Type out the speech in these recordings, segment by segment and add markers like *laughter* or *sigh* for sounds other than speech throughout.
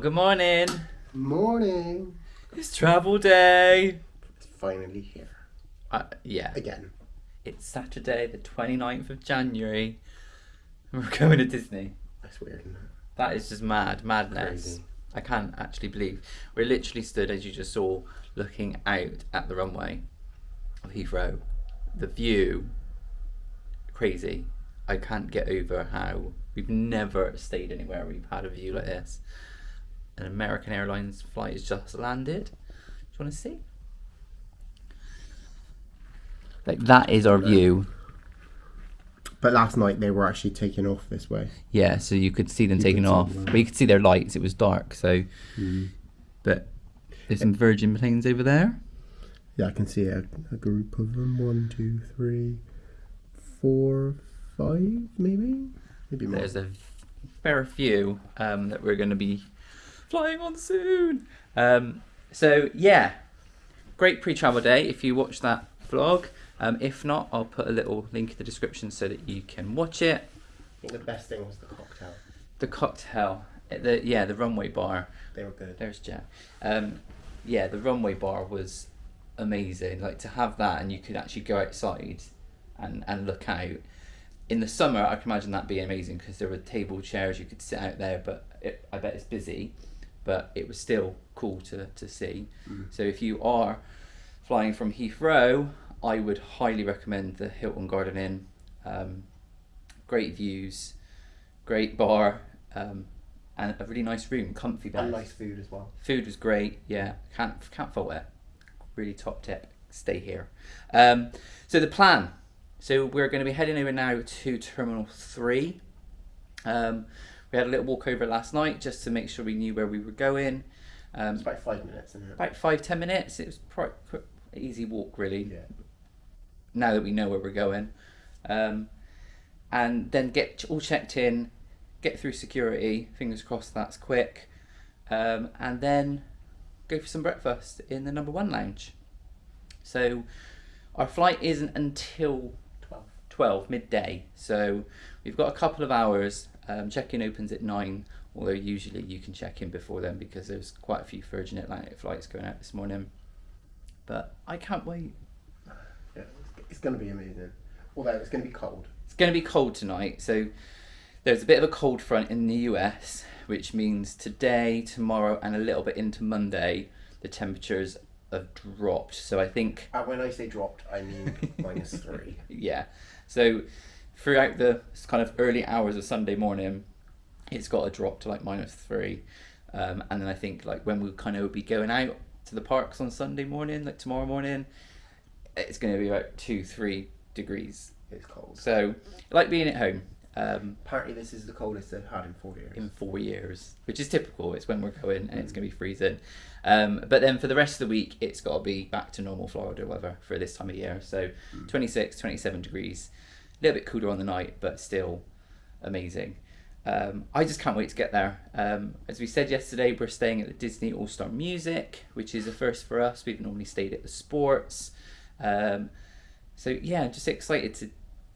Good morning. Morning. It's travel day. It's finally here. Uh, yeah, Again. it's Saturday, the 29th of January. and We're going to Disney. That's weird, isn't it? That is just mad, madness. Crazy. I can't actually believe. We're literally stood, as you just saw, looking out at the runway of Heathrow. The view, crazy. I can't get over how we've never stayed anywhere we've had a view like this. An American Airlines flight has just landed. Do you want to see? Like that is our view. But last night they were actually taking off this way. Yeah, so you could see them You taking off, but you could see their lights. It was dark, so. But there's some Virgin planes over there. Yeah, I can see a, a group of them. One, two, three, four, five, maybe? Maybe more. There's a fair few um, that we're going to be flying on soon. Um, so yeah, great pre-travel day. If you watch that vlog, um, if not, I'll put a little link in the description so that you can watch it. I think the best thing was the cocktail. The cocktail, the yeah, the runway bar. They were good. There's Jack. Um, yeah, the runway bar was amazing. Like to have that, and you could actually go outside and and look out. In the summer, I can imagine that being amazing because there were table chairs you could sit out there, but it, I bet it's busy. But it was still cool to to see. So if you are flying from Heathrow, I would highly recommend the Hilton Garden Inn. Um, great views, great bar, um, and a really nice room, comfy bed. And nice food as well. Food was great. Yeah, can't can't fault it. Really top tip. Stay here. Um, so the plan. So we're going to be heading over now to Terminal Three. Um, we had a little walk over last night just to make sure we knew where we were going. Um, It's about five minutes, isn't it? about five ten minutes. It was quite easy walk really Yeah. now that we know where we're going. Um, and then get all checked in, get through security, fingers crossed that's quick, um, and then go for some breakfast in the number one lounge. So our flight isn't until Twelve. 12 midday, so we've got a couple of hours. Um, check-in opens at 9, although usually you can check in before then because there's quite a few Virgin Atlantic flights going out this morning. But I can't wait. Yeah. It's going to be amazing. Although it's going to be cold. It's going to be cold tonight, so there's a bit of a cold front in the US, which means today, tomorrow, and a little bit into Monday, the temperatures have dropped. So I think, And when I say dropped, I mean minus three. *laughs* yeah. So throughout the kind of early hours of Sunday morning, it's got to drop to like minus three. Um, and then I think like when we kind of be going out to the parks on Sunday morning, like tomorrow morning, it's going to be about two, three degrees. It's cold. So like being at home. Um, Apparently, this is the coldest they've had in four years. in four years, which is typical. It's when we're going and it's going to be freezing. Um, but then for the rest of the week, it's got to be back to normal Florida weather for this time of year. So 26, 27 degrees, a little bit cooler on the night, but still amazing. Um, I just can't wait to get there. Um, as we said yesterday, we're staying at the Disney All Star Music, which is a first for us. We've normally stayed at the Sports. Um, so yeah, I'm just excited to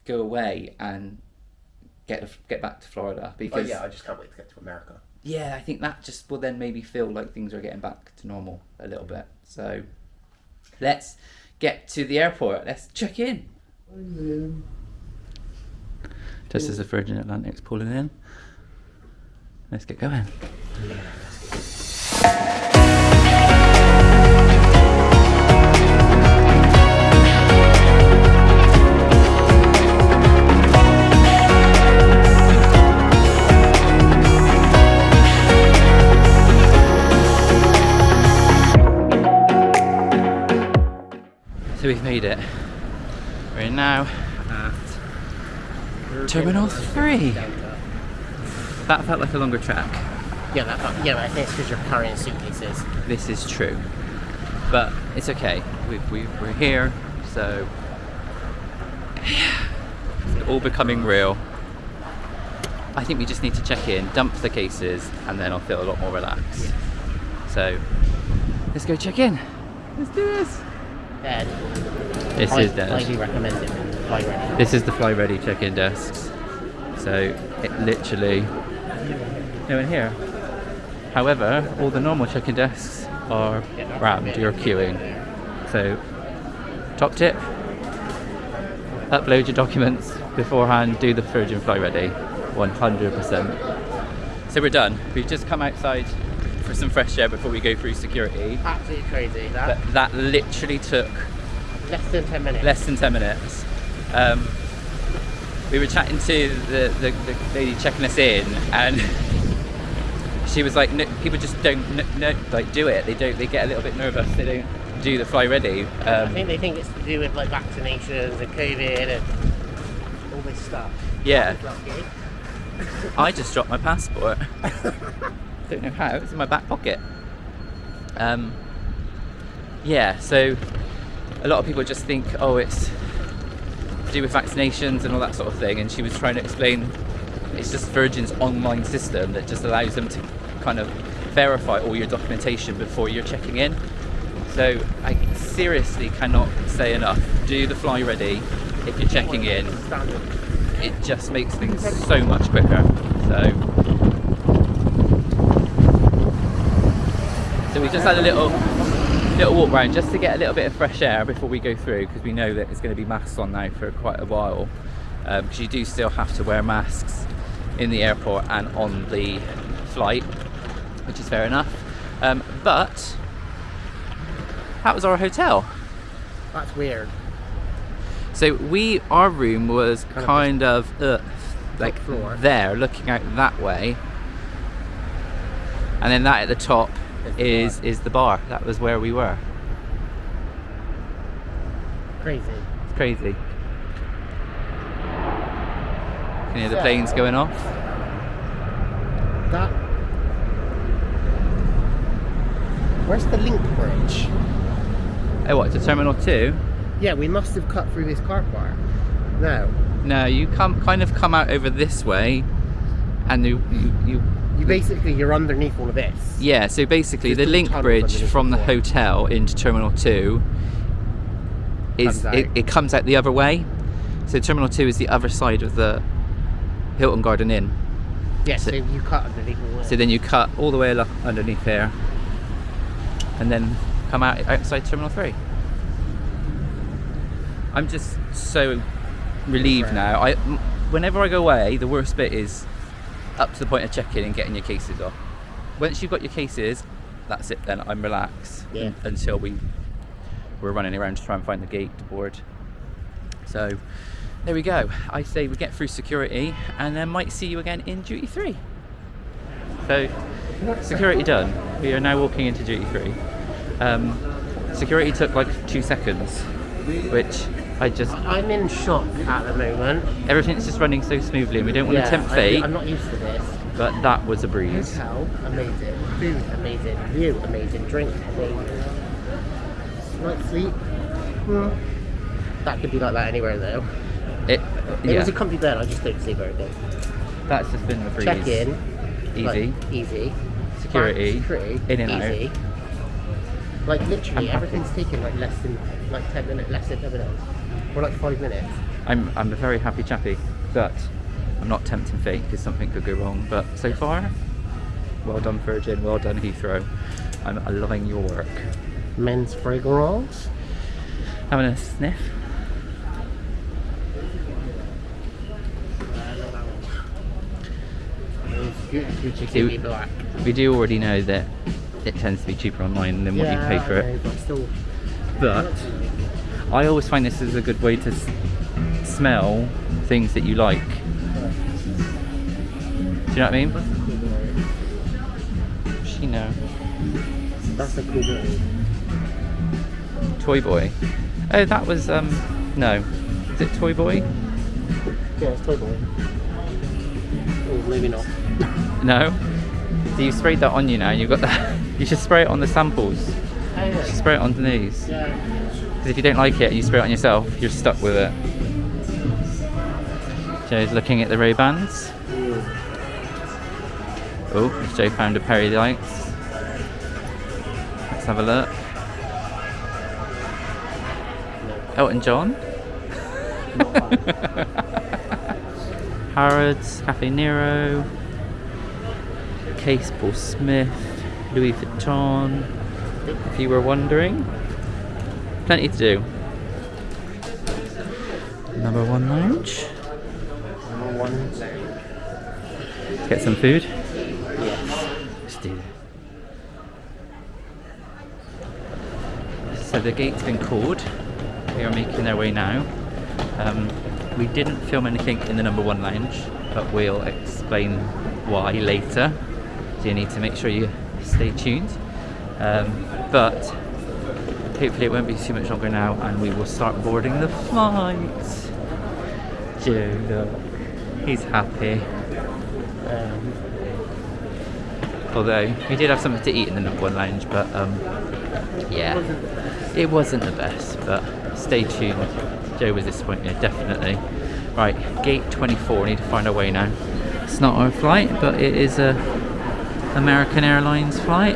go away and get get back to Florida Oh, yeah, I just can't wait to get to America. yeah, I think that just will then maybe feel like things are getting back to normal a little bit. So let's get to the airport. Let's check in. Just as the Virgin Atlantic's pulling in. Let's get going. So we've made it. We're now at Terminal 3. That felt like a longer track. Yeah, that, felt, yeah, but I think it's because you're carrying suitcases. This is true. But it's okay. We, we, we're here, so it's *sighs* all becoming real. I think we just need to check in, dump the cases, and then I'll feel a lot more relaxed. So let's go check in. Let's do this. Dead. This I is dead. highly recommend it. Fly ready. This is the fly ready check-in desks. So it literally no in here. However, all the normal check-in desks are rammed. You're queuing. So, top tip: upload your documents beforehand. Do the Virgin Fly Ready, 100%. So we're done. We've just come outside for some fresh air before we go through security. Absolutely crazy. But That that literally took less than ten minutes. less than 10 minutes. Um, we were chatting to the, the, the lady checking us in, and *laughs* she was like, no, "People just don't no, no, like do it. They don't. They get a little bit nervous. They don't do the fly ready." I Um, think they think it's to do with like vaccinations and COVID and all this stuff. yeah, I just dropped my passport. *laughs* don't know how. It's in my back pocket. Um, yeah, so a lot of people just think, oh, it's to do with vaccinations and all that sort of thing. And she was trying to explain it's just Virgin's online system that just allows them to kind of verify all your documentation before you're checking in. So I seriously cannot say enough. Do the fly ready if you're checking in. It just makes things so much quicker. So So we just had a little little walk around just to get a little bit of fresh air before we go through because we know that it's going to be masks on now for quite a while because you do still have to wear masks in the airport and on the flight which is fair enough um, but that was our hotel That's weird. so we our room was Kind of of uh, like floor. there looking out that way and then that at the top Is the is bar. the bar that was where we were Crazy. It's crazy. Can you hear the planes going off? That. Where's the link bridge? Oh, what, to Terminal 2? Yeah, we must have cut through this car park. No. No, you come kind of come out over this way and you, you, you You basically you're underneath all of this. yeah, so basically There's the link bridge from the hotel into Terminal 2 is Comes it, it comes out the other way. So Terminal 2 is the other side of the Hilton Garden Inn. Yeah, So- so, you cut underneath all. So then you cut all the way along underneath here and then come out outside Terminal 3. I'm just so relieved now. I, whenever I go away, the worst bit is up to the point of checking and getting your cases off. Once you've got your cases, that's it then. I'm relaxed Yeah. until we we're running around to try and find the gate board. So there we go. I say we get through security and then might see you again in duty free. So security done. We are now walking into duty free. Um, security took like two seconds, which I just I'm in shock at the moment. everything's just running so smoothly and we don't want yeah, to tempt fate, I'm not used to. But that was a breeze. Hotel, amazing. Food, amazing. View, amazing. Drink, amazing. Night sleep. Hmm. That could be like that anywhere though. It, It yeah, was a comfy bed. I just don't sleep very good. that's just been the breeze. Check in. Easy. Like, easy. Security, Back, security. in and out. Like literally, I'm happy. everything's taken like less than like ten minutes, less than ten minutes, or like five minutes. I'm I'm a very happy chappy, but I'm not tempting fate because something could go wrong. But so far, well done Virgin, well done Heathrow. I'm loving your work. Men's fragrance. Having a sniff. Gucci See, Kiwi We do already know that it tends to be cheaper online than what you pay for it. know, but still. But I always find this is a good way to s- smell things that you like. Do you know what I mean? That's a cool boy. She know. That's a cool boy. Toy Boy. Oh, that was um no. Is it Toy Boy? Yeah, it's Toy Boy. Oh, maybe not. *laughs* No. So you sprayed that on you now. and You've got that. *laughs* You should spray it on the samples. Oh, You should yeah. spray it on these. Yeah. Because if you don't like it and you spray it on yourself, you're stuck with it. Joe's looking at the Ray Bans. Oh, Joe found a pair he. Let's have a look. Elton John. *laughs* Harrods, Cafe Nero. Case Paul Smith, Louis Vuitton. If you were wondering, plenty to do. Number one lounge. Number one lounge. Get some food. Yes. Let's do that. So the gate's been called. They are making their way now. Um, we didn't film anything in the number one lounge, but we'll explain why later. So you need to make sure you stay tuned. Um, but hopefully it won't be too much longer now, and we will start boarding the flight. Joe, look, he's happy. Um, Although we did have something to eat in the number one lounge, but um, yeah, it wasn't the best. But stay tuned. Joe was disappointed, definitely. Right, gate 24. We need to find our way now. It's not our flight, but it is a American Airlines flight.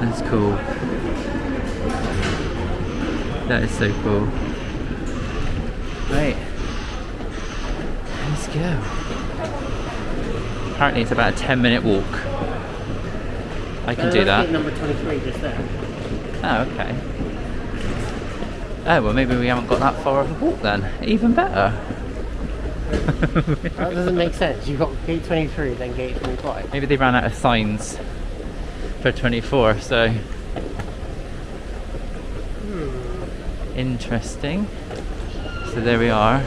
That's cool. That is so cool. Right. Let's go. Apparently it's about a 10 minute walk. I can Uh, do that. Number 23 just there. Oh, okay. Oh, well maybe we haven't got that far of a walk then. Even better. *laughs* That doesn't make sense. You've got gate 23, then gate 25. maybe they ran out of signs for 24, so... Interesting. So there we are.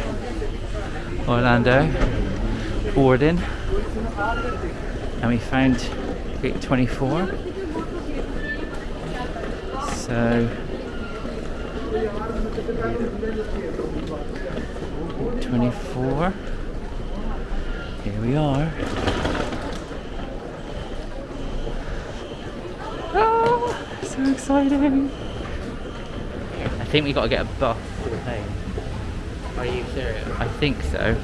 Orlando. Boarding. And we found gate 24. So... 24. Here we are. Oh, so exciting. I think we got to get a bus to the plane. Are you serious? I think so.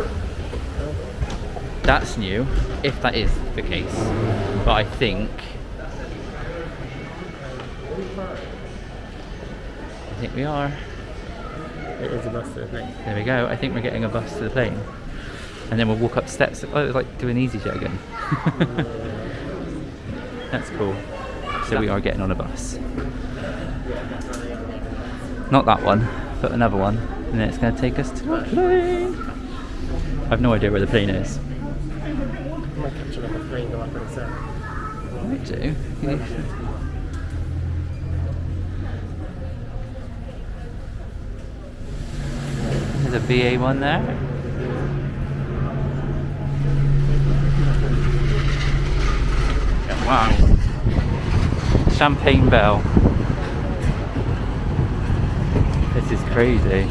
That's new, if that is the case. But I think. I think we are. It is a bus to the plane. There we go. I think we're getting a bus to the plane. And then we'll walk up steps. Oh, it's like doing easyJet again. *laughs* That's cool. So we are getting on a bus. Not that one, but another one. And then it's going to take us to the plane. I've no idea where the plane is. I do. *laughs* There's a BA one there. Wow. Champagne Bell. This is crazy.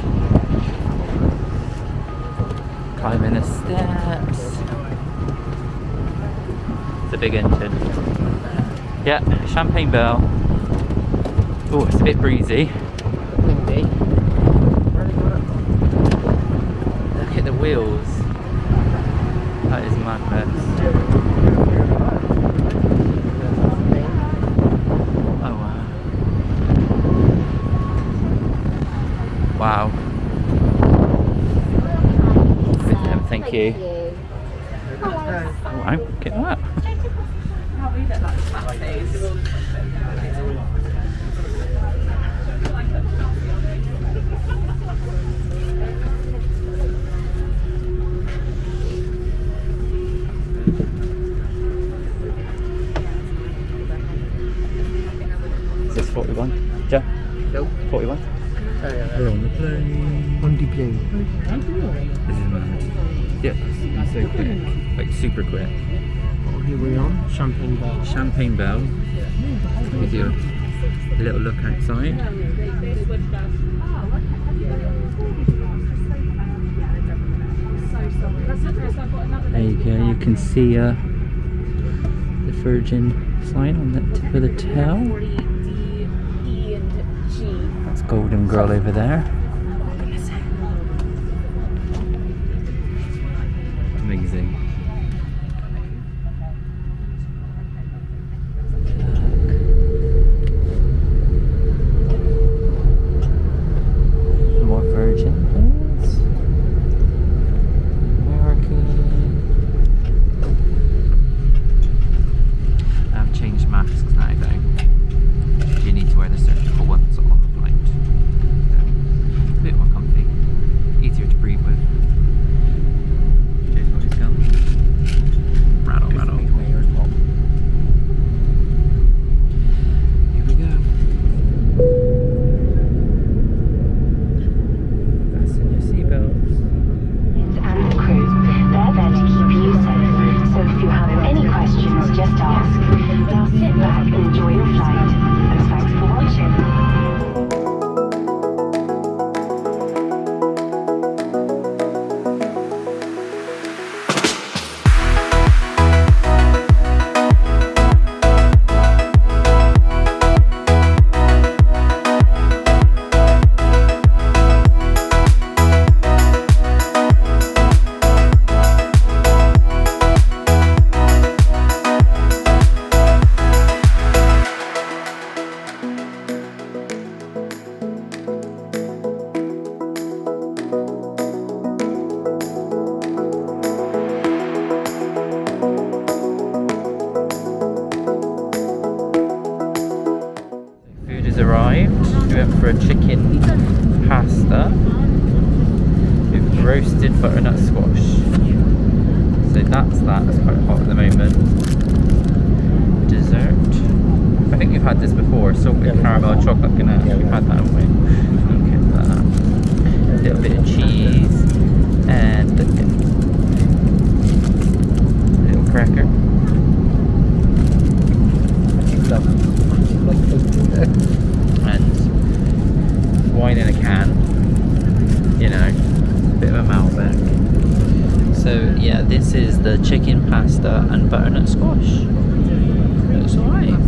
Climbing the steps. It's a big engine. Yeah, Champagne Bell. Oh, it's a bit breezy. Windy. Where are they going up? Look at the wheels. That is madness. Oh wow. Wow. Good thank you. Champagne Bell. Give you a little look outside. There you go, you can see uh, the Virgin sign on the tip of the tail. That's Golden Girl over there. Arrived. We went for a chicken pasta with roasted butternut squash. So that's that. It's quite hot at the moment. Dessert. I think we've had this before. Salted Yeah, caramel chocolate ganache. Yeah, we've we had that, haven't we? Okay, that. A little bit of cheese and a little cracker. and *laughs* wine in a can. You know, bit of a Malbec. So yeah, this is the chicken pasta and butternut squash. Looks alright.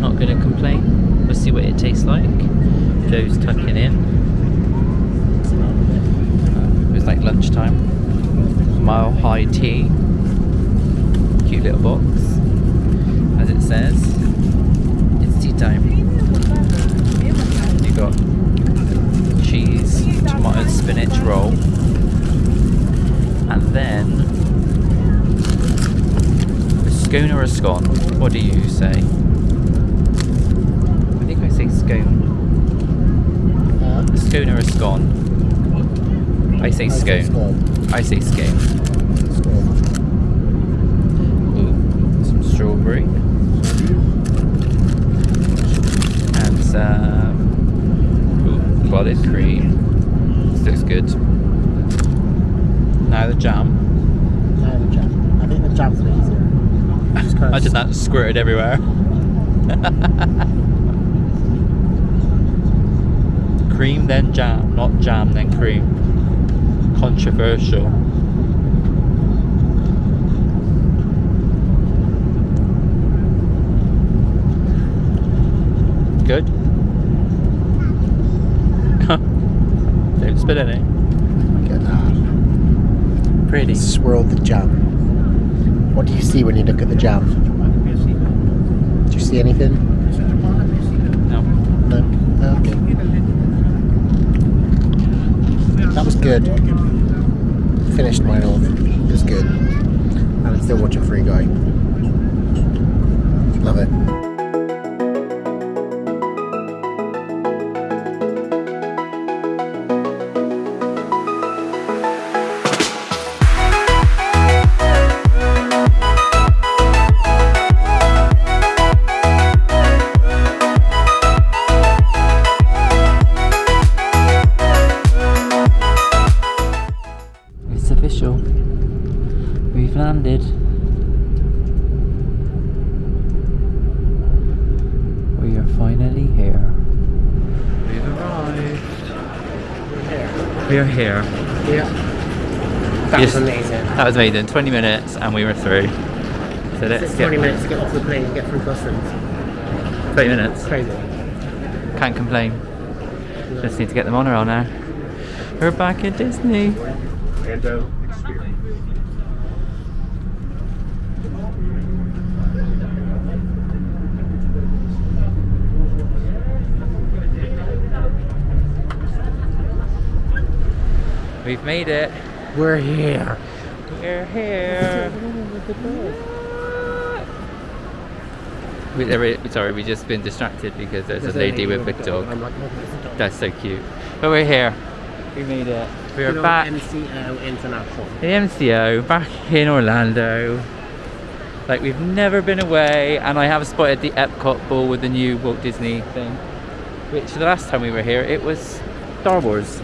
Not gonna complain. We'll see what it tastes like. Joe's tucking in. It was like lunchtime. Mile high tea. Cute little box as it says. It's tea time. Got cheese, tomato and spinach roll, and then a scone or a scone. What do you say? I think I say scone. A scone or a scone. I say scone. I say scone. Ooh, some strawberry. And some ooh, clotted cream. This looks good. Now the jam. No, the jam. I think the jam's a bit easier. Just kinda Imagine that squirted everywhere. *laughs* cream then jam, not jam then cream. Controversial. Good. *laughs* Don't spit any. Look at that. Pretty. Swirl the jam. What do you see when you look at the jam? See anything? No. No? Okay. That was good. Finished mine off. It was good. And I'm still watching Free Guy. Love it. Landed. We are finally here. We've arrived. We are here. Yeah. That Yes. was amazing. That was amazing. 20 minutes and we were through. So let's It's get 20 minutes to get off the plane and get through customs. 20 minutes. Crazy. Can't complain. Just need to get the monorail now. We're back at Disney. Orlando We've made it. We're here. We're here. We, we- sorry, we just been distracted because there's, a lady with a big dog. I'm like, what is the dog? That's so cute. But we're here. We made it. We're Good back. MCO International. the MCO back in Orlando. Like we've never been away, and I have spotted the Epcot ball with the new Walt Disney thing. Which the last time we were here, it was Star Wars.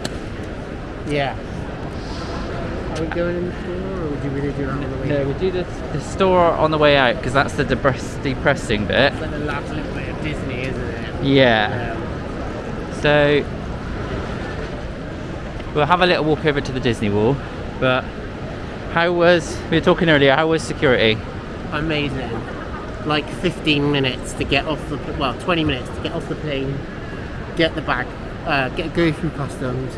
Yeah. Are we going in the store or would you really do that on the way? No, we do the, the store on the way out because that's the depress- depressing bit. It's like the last little bit of Disney, isn't it? Yeah. Um, So we'll have a little walk over to the Disney Wall. But how was we were talking earlier? How was security? amazing. Like 15 minutes to get off the well, 20 minutes to get off the plane, get the bag, uh, get go through customs,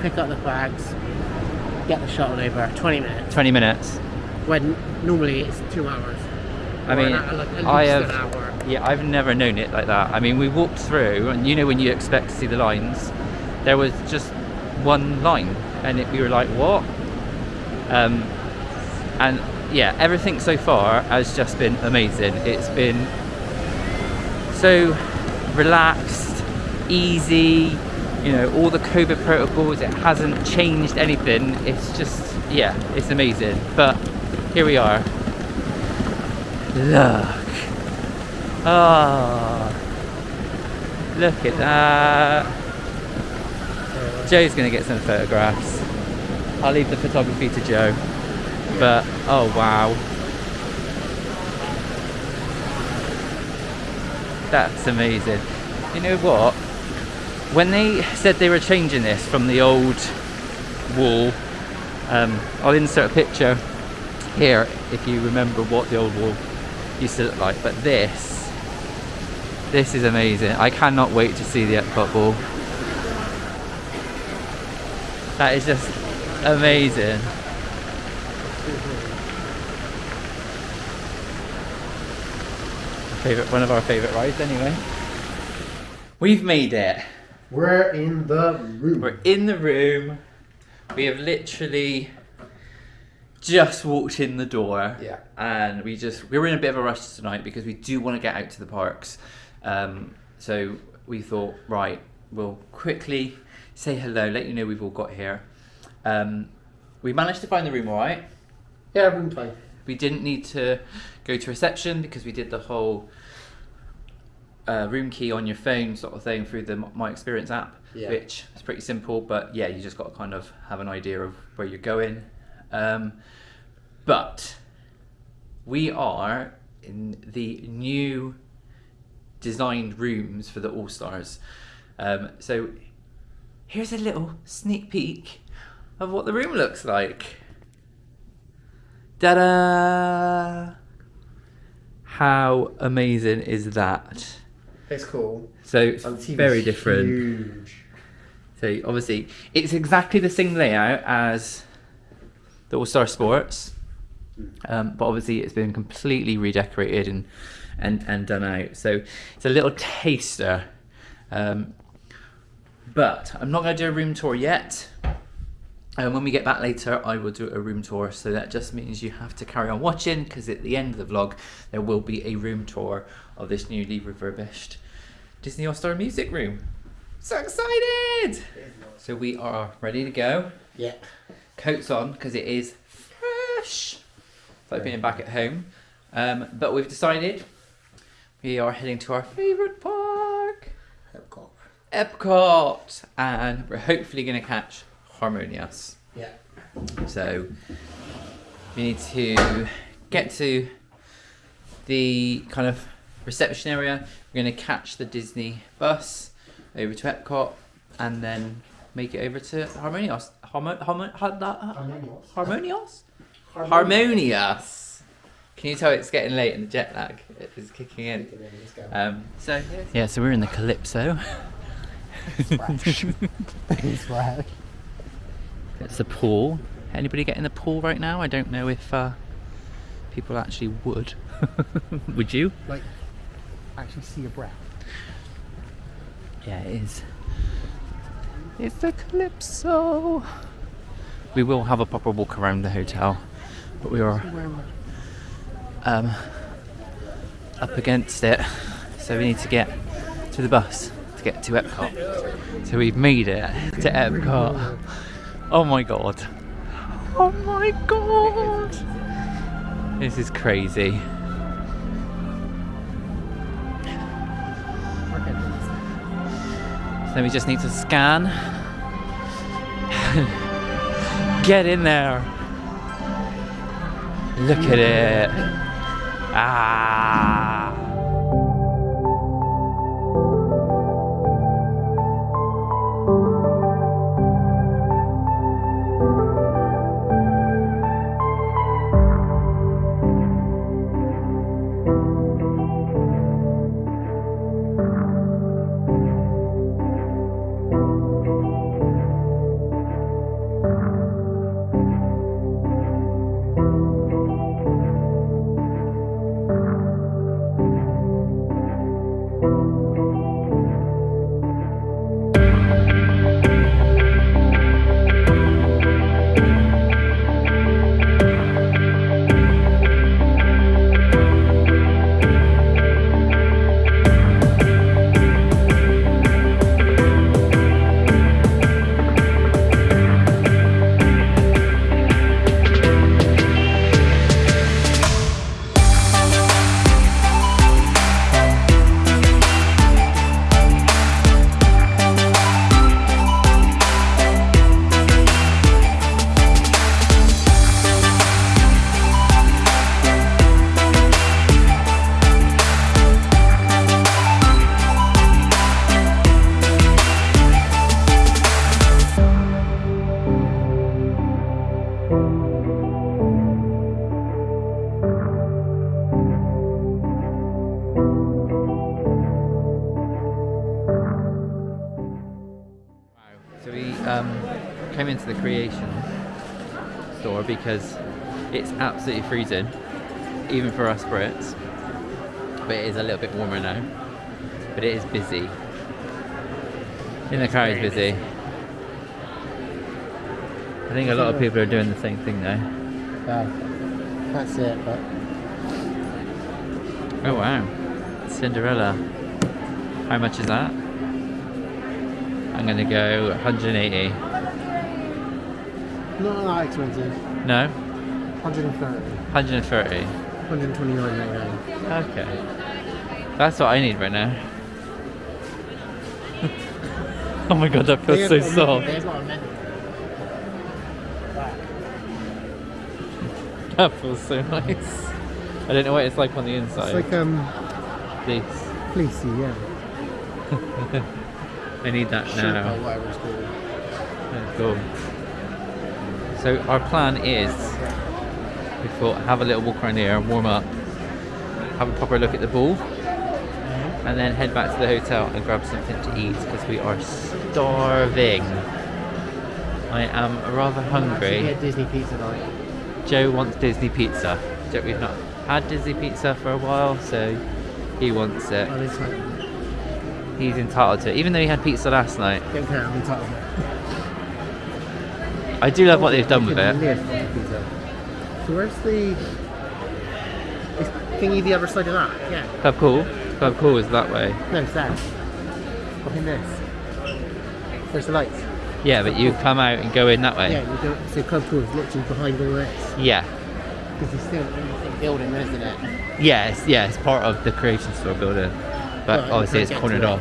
pick up the bags, get the shuttle over. 20 minutes. Twenty minutes. When normally it's two hours. I mean, an like I have. an hour. Yeah, I've never known it like that. I mean, we walked through, and you know when you expect to see the lines, there was just one line, and it, we were like, "What?" Um, and yeah, everything so far has just been amazing. It's been so relaxed, easy. You know, all the COVID protocols. It hasn't changed anything. It's just, yeah, it's amazing. But here we are. Look. Ah. Look at that. Joe's gonna get some photographs. I'll leave the photography to Joe. But oh wow. That's amazing. You know what? When they said they were changing this from the old wall, um, I'll insert a picture here if you remember what the old wall used to look like. But this, this is amazing. I cannot wait to see the Epcot ball. That is just amazing. Favorite, one of our favorite rides, anyway. We've made it. We're in the room. We're in the room. We have literally just walked in the door. Yeah. And we just we were in a bit of a rush tonight because we do want to get out to the parks. Um, so we thought, right, we'll quickly say hello, let you know we've all got here. Um, we managed to find the room all right. Yeah, room time. We didn't need to go to reception because we did the whole uh, room key on your phone sort of thing through the My Experience app, Yeah. which is pretty simple. But yeah, you just got to kind of have an idea of where you're going. Um, but we are in the new designed rooms for the All Stars. Um, so here's a little sneak peek of what the room looks like. Ta-da! How amazing is that? It's cool. So it's And very different. Huge. So obviously, it's exactly the same layout as the All Star Sports, um, but obviously it's been completely redecorated and and and done out. So it's a little taster. Um, but I'm not going to do a room tour yet. And when we get back later, I will do a room tour. So that just means you have to carry on watching because at the end of the vlog, there will be a room tour of this newly refurbished Disney All Star Music Room. So excited! So we are ready to go. Yeah. Coats on because it is fresh. It's like being back at home. Um, but we've decided we are heading to our favourite park, Epcot. Epcot, and we're hopefully going to catch Harmonious. Yeah. So we need to get to the kind of reception area. We're going to catch the Disney bus over to Epcot and then make it over to Harmonios. Harmo- Harmo- Har- that- Harmonious? Harmonious. Can you tell it's getting late and the jet lag is kicking in? Um, so yeah, so we're in the Calypso. It's right. It's the pool. Anybody get in the pool right now? I don't know if uh, people actually would. *laughs* would you? Like, actually see your breath. Yeah, it is. It's the Calypso. We will have a proper walk around the hotel, but we are um, up against it, so we need to get to the bus to get to Epcot. So we've made it to Epcot. Oh my god! Oh my god! This is crazy. Then we just need to scan. Get in there. Look at it. Ah. Absolutely freezing, even for us Brits. But it is a little bit warmer now. But it is busy. In the car is busy. I think a lot of people are doing the same thing now. Uh, that's it, but Oh wow. Cinderella. How much is that? I'm gonna go 180. not that expensive. No? 130. 130. 129.99. Okay. That's what I need right now. *laughs* oh my god, that feels so soft. There's not a menu. *laughs* That feels so nice. I don't know what it's like on the inside. It's like um, Please. fleecy, yeah. *laughs* I need that Sherpa, now. called. Oh, Cool. So our plan is we thought have a little walk around here, and warm up, have a proper look at the ball, mm-hmm. and then head back to the hotel and grab something to eat because we are starving. I am rather hungry. get Disney pizza night. Joe wants Disney pizza. Joe, we've not had Disney pizza for a while, so he wants it. Oh, He's entitled to it, even though he had pizza last night. don't care, I'm entitled. I do love what they've done with it. live on the pizza. So where's the thingy the other side of that? Yeah. Club Cool. Club Cool is that way. No, it's that. Behind this. There's the lights. Yeah, but you come out and go in that way. Yeah, you go, so Club Cool is literally behind all this. Yeah. Because it's still in the building, isn't it? Yeah, it's, yeah, it's part of the creation store building. But obviously it's cornered it. off.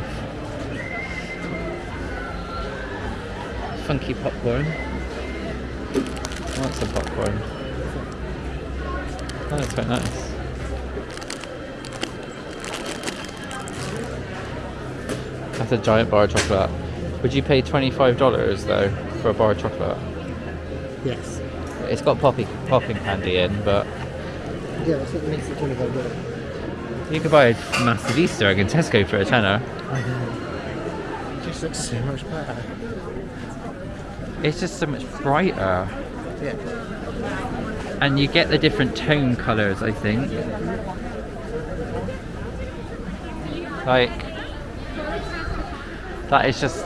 Funky popcorn. I want some popcorn. Oh, that's quite nice. That's a giant bar of chocolate. Would you pay $25 though for a bar of chocolate? Yes. It's got poppy, popping candy in, but Yeah, that's what makes it 25 dollars. you could buy a massive Easter egg in Tesco for a tenner. I know. It just looks so much better. It's just so much brighter. Yeah. And you get the different tone colours, I think. Like, that is just,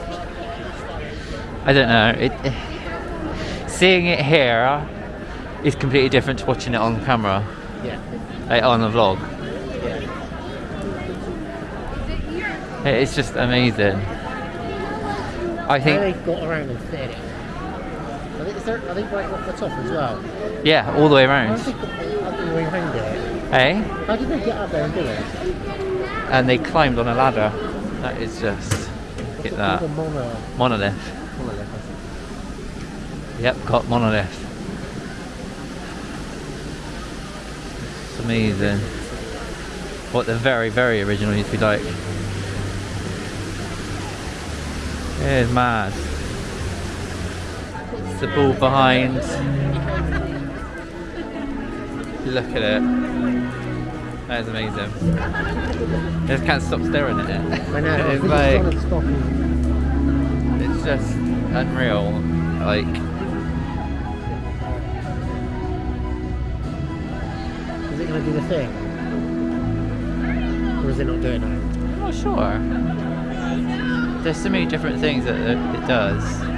I don't know. It, seeing it here is completely different to watching it on camera, Yeah. like on a vlog. Yeah. It's just amazing. I think, they got around and fit it. I think, is there, are they right off the top as well? yeah, all the way How around. did they get up the way it? Hey? How did they get up there and do it? And they climbed on a ladder. That is just, get that. The mono, Monolith. monolith, Yep, got monolith. It's amazing. What the very, very original used to be like. It is mad. The ball behind. Look at it. That is amazing. I just can't stop staring at it. I know. *laughs* It's like it's stop and it's just unreal. Like Is it going to do the thing? Or is it not doing it? I'm not sure. There's so many different things that it does.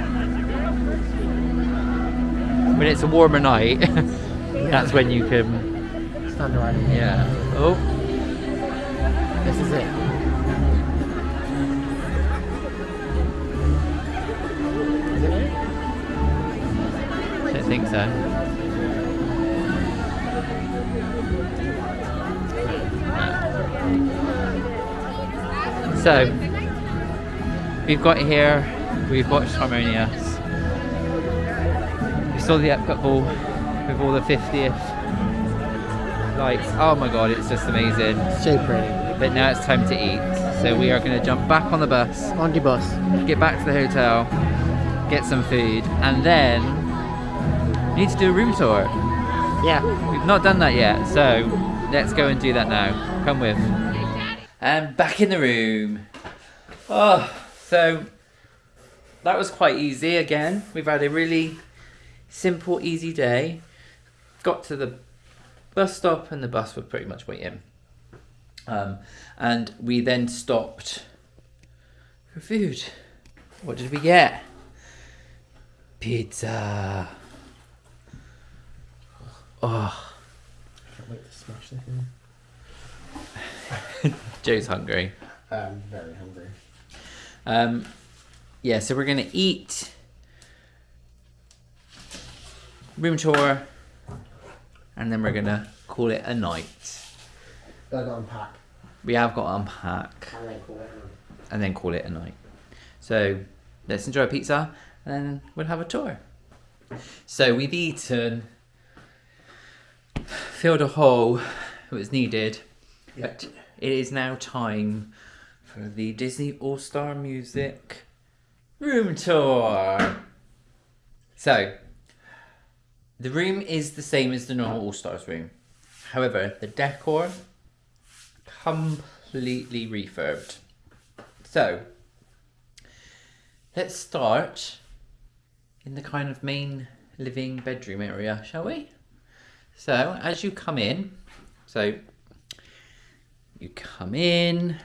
When it's a warmer night, *laughs* that's when you can. Stand around. Yeah. Oh, This is it. Is it it? I don't think so. So, we've got here, we've watched Harmonious. We saw the Epcot ball with all the 50th lights. Oh my god, it's just amazing. So pretty. But now it's time to eat. So we are going to jump back on the bus, On the bus. get back to the hotel, get some food, and then we need to do a room tour. Yeah. We've not done that yet, so let's go and do that now. Come with. And back in the room. Oh, so that was quite easy again. We've had a really simple, easy day. Got to the bus stop and the bus were pretty much waiting. Um, and we then stopped for food. What did we get? Pizza. Oh, I Can't wait to smash this in. *laughs* Joe's hungry. I'm very hungry. Um, yeah, so we're gonna eat room tour, and then we're gonna call it a night. Got unpack. We have got to unpack And then call it and then call it a night. So let's enjoy a pizza, and then we'll have a tour. So we've eaten, filled a hole that was needed, but it is now time for the Disney All Star Music room tour. So, the room is the same as the normal All Stars room. However, the decor completely refurbed. So, let's start in the kind of main living bedroom area, shall we? So, as you come in, so you come in,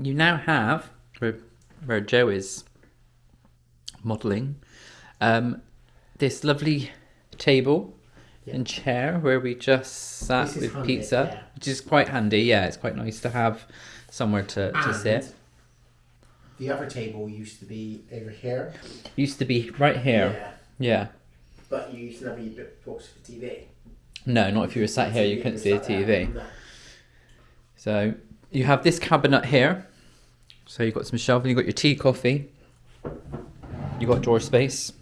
you now have where, where Joe is modelling um, this lovely table Yeah. and chair where we just sat with handy, pizza, yeah. which is quite handy. Yeah, it's quite nice to have somewhere to, to sit. The other table used to be over here. Used to be right here. Yeah. Yeah. But you used to never use books for TV. No, not if you were sat here, you couldn't see there. TV. So you have this cabinet here. So you've got some shelving, you've got your tea, coffee. You've got drawer space.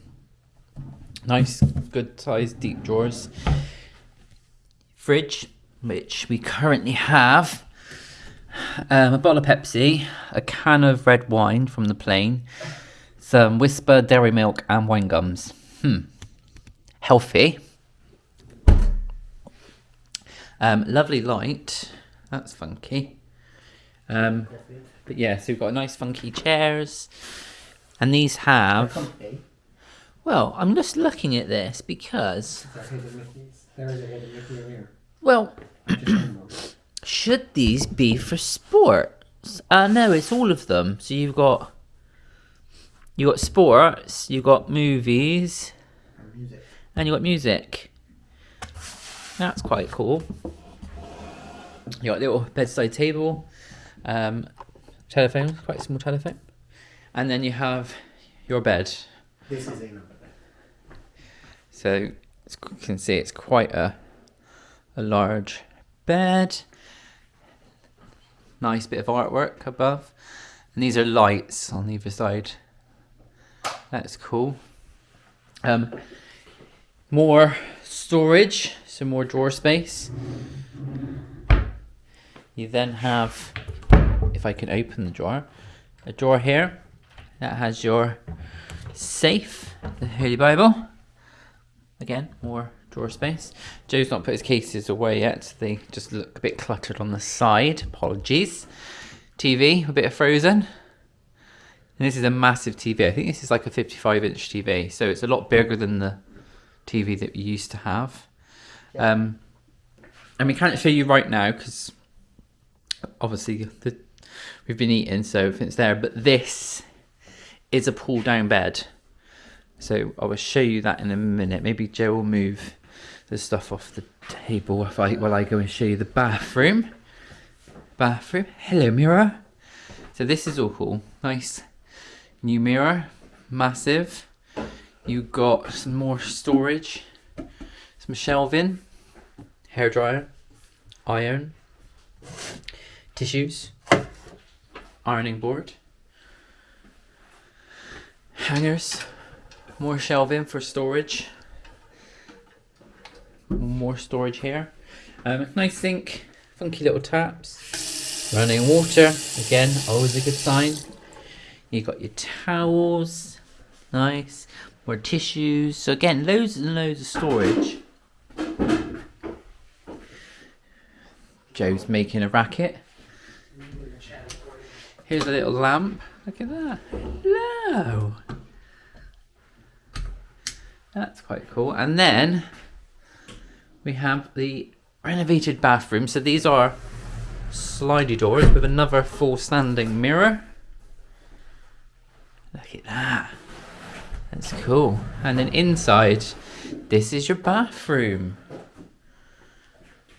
Nice, good sized deep drawers. Fridge, which we currently have. Um, a bottle of Pepsi, a can of red wine from the plane, some Wispa dairy milk and wine gums. Hmm. Healthy. Um, lovely light. That's funky. Um, but yeah, so we've got nice funky chairs. And these have. Company. Well, I'm just looking at this because. There is a Mickey's. There is a hidden Mickey in here. Well, Just one more. should these be for sports? Uh, no, it's all of them. So you've got. You got sports, you got movies, And music. and you got music. That's quite cool. You got a little bedside table, um, telephone, quite a small telephone, and then you have your bed. This is another bed. So it's, you can see it's quite a a large bed. Nice bit of artwork above, and these are lights on either side. That's cool. Um, more storage, some more drawer space. You then have, if I can open the drawer, a drawer here that has your safe, the Holy Bible. Again, more drawer space. Joe's not put his cases away yet. They just look a bit cluttered on the side. Apologies. TV, a bit of Frozen. And this is a massive TV. I think this is like a 55 inch TV. So it's a lot bigger than the TV that we used to have. Yeah. Um, and we can't show you right now because obviously the, we've been eating, so it's there. But this is a pull down bed. So I will show you that in a minute. Maybe Joe will move the stuff off the table if I while I go and show you the bathroom. Bathroom. Hello mirror. So this is all cool. Nice new mirror. Massive. You got some more storage. Some shelving. Hairdryer. Iron. Tissues. Ironing board. Hangers more shelving for storage. More storage here. Um, nice sink, funky little taps. Running water, again, always a good sign. You got your towels, nice. More tissues. So again, loads and loads of storage. Joe's making a racket. Here's a little lamp. Look at that. Hello. That's quite cool. And then we have the renovated bathroom. So these are slidey doors with another full standing mirror. Look at that. That's cool. And then inside, this is your bathroom.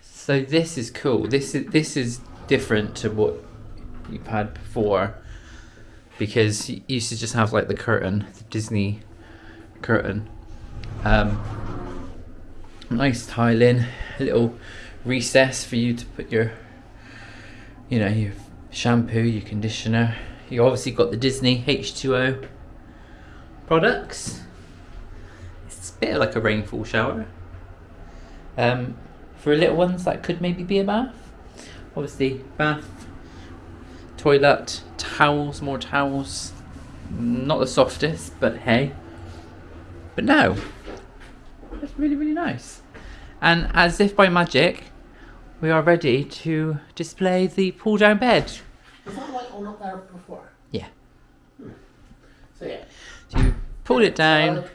So this is cool. This is this is different to what you've had before because you used to just have like the curtain, the Disney curtain. Um, nice tiling, a little recess for you to put your, you know, your shampoo, your conditioner. You obviously got the Disney H2O products. It's a bit like a rainfall shower. Um, for little ones, that could maybe be a bath. Obviously, bath, toilet, towels, more towels. Not the softest, but hey. But no, that's really, really nice. And as if by magic, we are ready to display the pull down bed. Was that light on up there before? Yeah. Hmm. So yeah. So you pull it down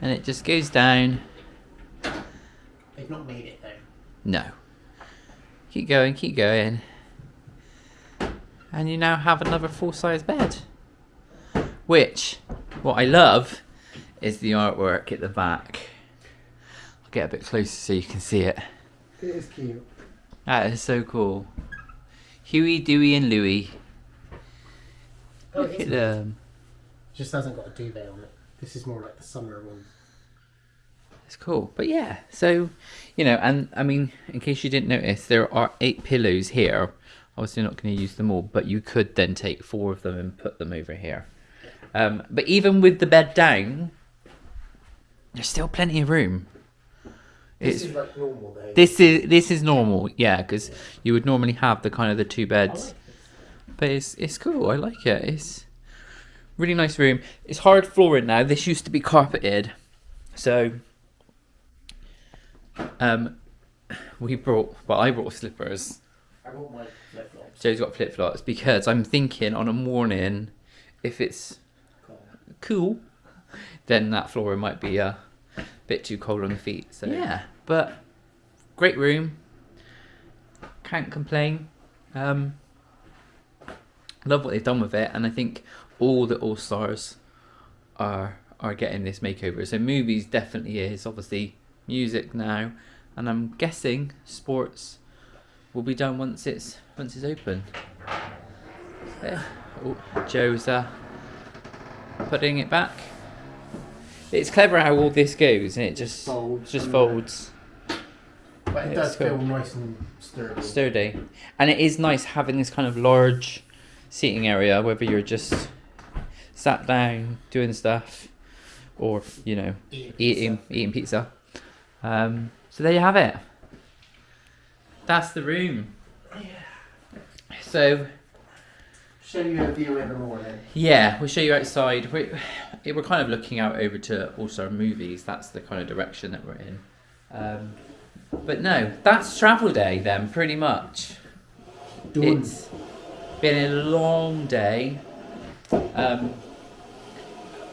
and it just goes down. They've not made it though. No. Keep going, keep going. And you now have another full size bed. Which, what I love, is the artwork at the back. I'll get a bit closer so you can see it. It is cute. That is so cool. Huey, Dewey, and Louie. Oh, Look at them. Just hasn't got a duvet on it. This is more like the summer one. It's cool. But yeah, so, you know, and I mean, in case you didn't notice, there are eight pillows here. Obviously, not going to use them all, but you could then take four of them and put them over here. Um, but even with the bed down, there's still plenty of room. This It's is like normal though. this is this is normal, yeah, because you would normally have the kind of the two beds. like But it's it's cool. I like it. It's really nice room. It's hard flooring now. This used to be carpeted, so um, we brought. Well, I brought slippers. I want my flip flops. Joe's got flip flops because I'm thinking on a morning, if it's cool, then that flooring might be a bit too cold on the feet. So yeah, but great room. Can't complain. Um, love what they've done with it, and I think all the all stars are are getting this makeover. So movies definitely is obviously music now, and I'm guessing sports will be done once it's once it's open. Yeah. Oh, Joe's uh, putting it back. It's clever how all this goes, and it just folds just folds But it Yeah, does cool. feel nice and sturdy. sturdy, and it is nice having this kind of large seating area, whether you're just sat down doing stuff, or you know eating eating pizza. Um, so there you have it. That's the room. So Show you a view in the morning. yeah, we'll show you outside. We we're kind of looking out over to also movies. That's the kind of direction that we're in. Um, but no, that's travel day then, pretty much. Done. It's been a long day. Um,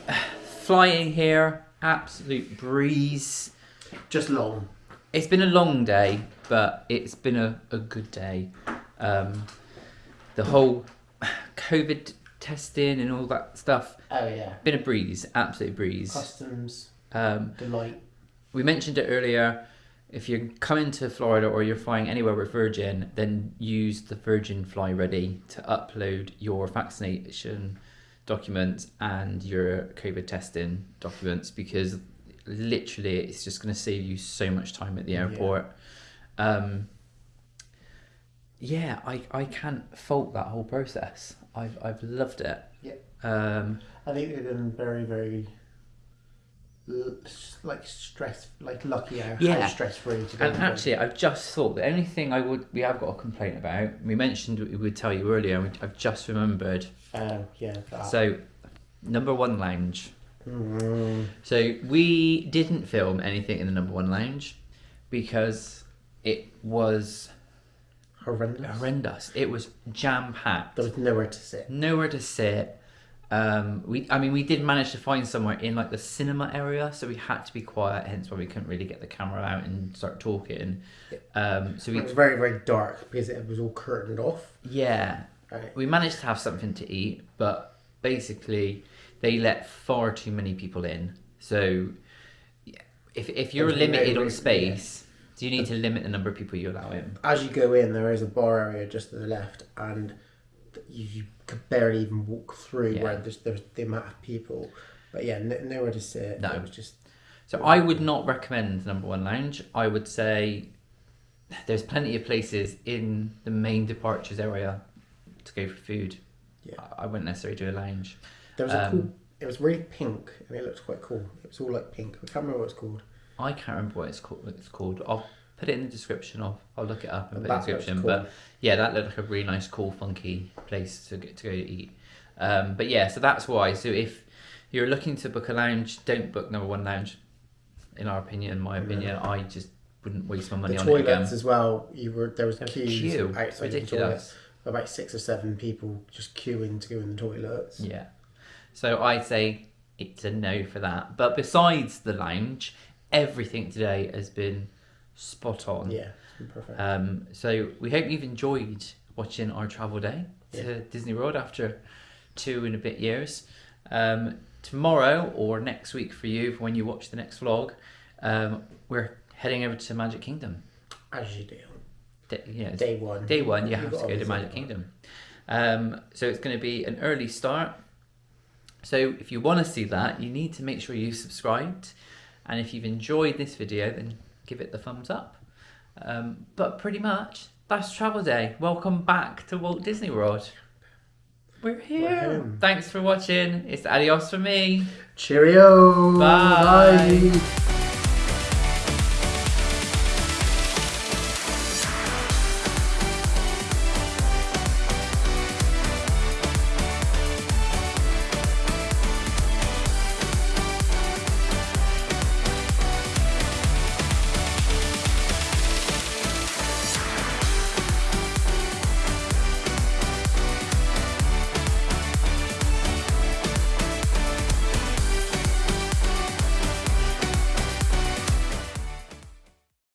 *sighs* flying here, absolute breeze. Just long. It's been a long day, but it's been a, a good day. Um, the whole COVID testing and all that stuff, Oh yeah. been a breeze, absolute breeze. Customs Um, delight. we mentioned it earlier. If you're coming to Florida or you're flying anywhere with Virgin, then use the Virgin Fly Ready to upload your vaccination documents and your COVID testing documents because literally it's just going to save you so much time at the Yeah. airport. Um, yeah, I, I can't fault that whole process. I've, I've loved it. Yeah. Um, I think they've been very, very like stress, like lucky how, Yeah. stress free to go. And actually, I've just thought the only thing I would we have got a complaint about. We mentioned we would tell you earlier. and I've just remembered. uh, yeah. That. So, number one lounge. Mm, So we didn't film anything in the number one lounge because it was horrendous. horrendous. It was jam packed. There was nowhere to sit. Nowhere to sit. Um, we, I mean, we did manage to find somewhere in like the cinema area, so we had to be quiet. Hence why we couldn't really get the camera out and start talking. Um, so we, It was very very dark because it was all curtained off. yeah, Right. we managed to have something to eat, but basically they let far too many people in. So if if you're no limited on space, do you need to limit the number of people you allow in? As you go in, there is a bar area just to the left, and you, you could barely even walk through Yeah. where there's, there's the amount of people. But yeah, no, nowhere to sit. No. It was just So I would not recommend number one lounge. I would say there's plenty of places in the main departures area to go for food. Yeah. I I wouldn't necessarily do a lounge. there was a Um, cool. It was really pink, and it looked quite cool. It was all like pink. I can't remember what it's called. I can't remember what it's called. What it's called. I'll put it in the description. I'll, I'll look it up and put it in the description. cool. But yeah, that looked like a really nice, cool, funky place to get to go to eat. Um, but yeah, so that's why. So if you're looking to book a lounge, don't book number one lounge. In our opinion, my opinion, I just wouldn't waste my money the on it again. toilets as well. You were there was There was a queues queue. outside of the toilet. About six or seven people just queuing to go in the toilets. Yeah. So I'd say it's a no for that. But besides the lounge, everything today has been spot on. Yeah, it's been perfect. Um, so we hope you've enjoyed watching our travel day to Yeah. Disney World after two and a bit years. Um, tomorrow or next week for you, for when you watch the next vlog, um, we're heading over to Magic Kingdom. As you do. Day, yeah, it's Day one. day one, you You've to go to Magic. Kingdom. Um, so it's going to be an early start. So if you want to see that, you need to make sure you've subscribed. And if you've enjoyed this video, then give it the thumbs up. Um, but pretty much, that's travel day. Welcome back to Walt Disney World. We're here. Thanks for watching. It's adios for me. Cheerio. Bye. Bye.